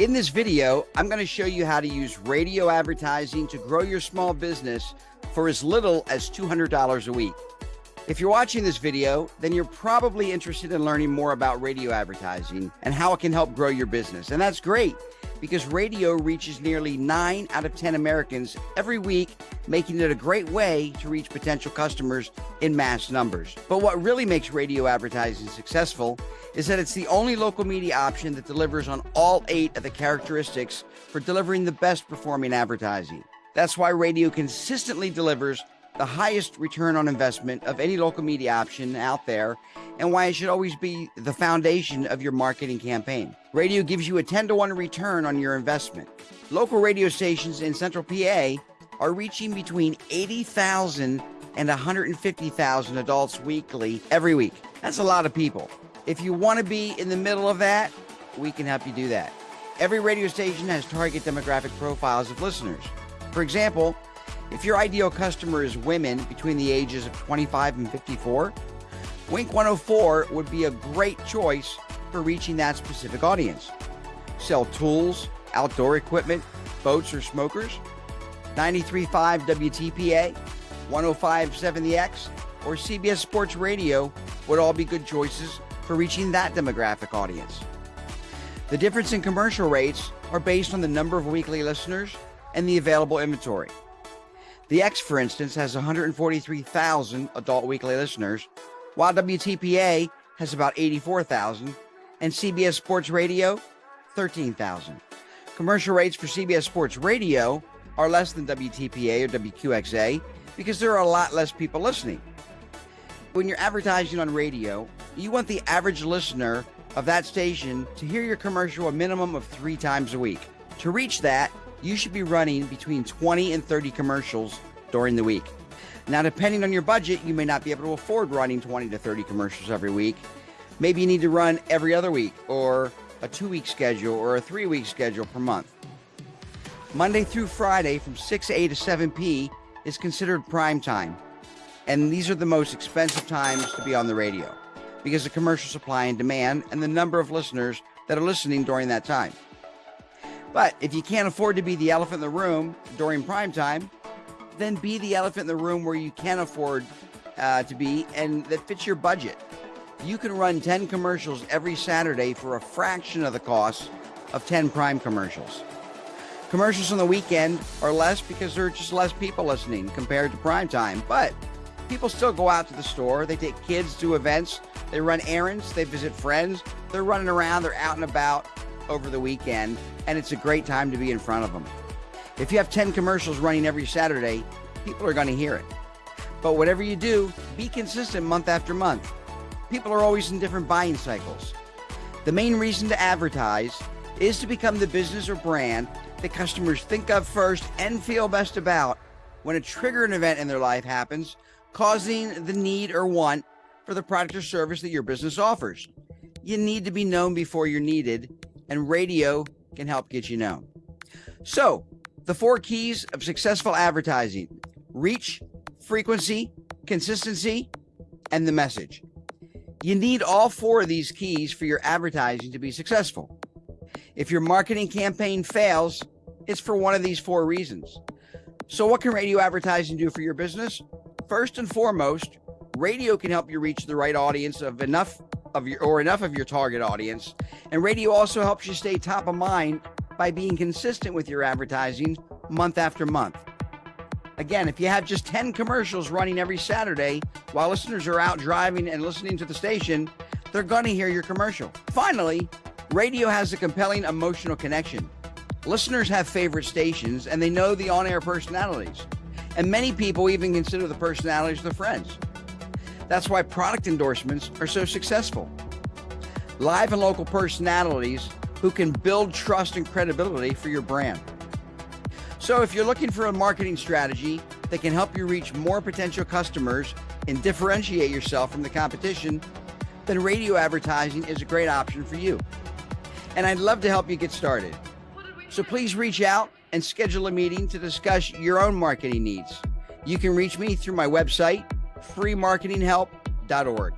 In this video, I'm going to show you how to use radio advertising to grow your small business for as little as $200 a week. If you're watching this video, then you're probably interested in learning more about radio advertising and how it can help grow your business. And that's great because radio reaches nearly 9 out of 10 Americans every week, making it a great way to reach potential customers in mass numbers. But what really makes radio advertising successful is that it's the only local media option that delivers on all eight of the characteristics for delivering the best performing advertising. That's why radio consistently delivers the highest return on investment of any local media option out there and why it should always be the foundation of your marketing campaign. Radio gives you a 10 to 1 return on your investment. Local radio stations in central PA are reaching between 80,000 and 150,000 adults weekly every week. That's a lot of people. If you want to be in the middle of that, we can help you do that. Every radio station has target demographic profiles of listeners. For example, if your ideal customer is women between the ages of 25 and 54, Wink 104 would be a great choice for reaching that specific audience. Sell tools, outdoor equipment, boats or smokers, 93.5 WTPA, 105.7 The X, or CBS Sports Radio would all be good choices for reaching that demographic audience. The difference in commercial rates are based on the number of weekly listeners and the available inventory. The X, for instance, has 143,000 adult weekly listeners, while WTPA has about 84,000, and CBS Sports Radio, 13,000. Commercial rates for CBS Sports Radio are less than WTPA or WQXA because there are a lot less people listening. When you're advertising on radio, you want the average listener of that station to hear your commercial a minimum of three times a week. To reach that, you should be running between 20 and 30 commercials during the week. Now, depending on your budget, you may not be able to afford running 20 to 30 commercials every week. Maybe you need to run every other week, or a two week schedule, or a three week schedule per month. Monday through Friday from 6 a to 7 p is considered prime time. And these are the most expensive times to be on the radio because of commercial supply and demand and the number of listeners that are listening during that time. But if you can't afford to be the elephant in the room during prime time, then be the elephant in the room where you can afford uh, to be and that fits your budget. You can run 10 commercials every Saturday for a fraction of the cost of 10 prime commercials. Commercials on the weekend are less because there are just less people listening compared to prime time, but people still go out to the store. They take kids to events, they run errands, they visit friends, they're running around, they're out and about over the weekend, and it's a great time to be in front of them. If you have 10 commercials running every Saturday, people are going to hear it. But whatever you do, be consistent month after month. People are always in different buying cycles. The main reason to advertise is to become the business or brand that customers think of first and feel best about when a triggering event in their life happens, causing the need or want for the product or service that your business offers. You need to be known before you're needed and radio can help get you known. So, the four keys of successful advertising reach, frequency, consistency, and the message. You need all four of these keys for your advertising to be successful. If your marketing campaign fails, it's for one of these four reasons. So, what can radio advertising do for your business? First and foremost, radio can help you reach the right audience of enough of your or enough of your target audience. And radio also helps you stay top of mind by being consistent with your advertising month after month. Again, if you have just 10 commercials running every Saturday while listeners are out driving and listening to the station, they're going to hear your commercial. Finally, radio has a compelling emotional connection. Listeners have favorite stations and they know the on air personalities. And many people even consider the personalities their friends. That's why product endorsements are so successful. Live and local personalities who can build trust and credibility for your brand. So if you're looking for a marketing strategy that can help you reach more potential customers and differentiate yourself from the competition, then radio advertising is a great option for you. And I'd love to help you get started. So please reach out and schedule a meeting to discuss your own marketing needs. You can reach me through my website, freemarketinghelp.org.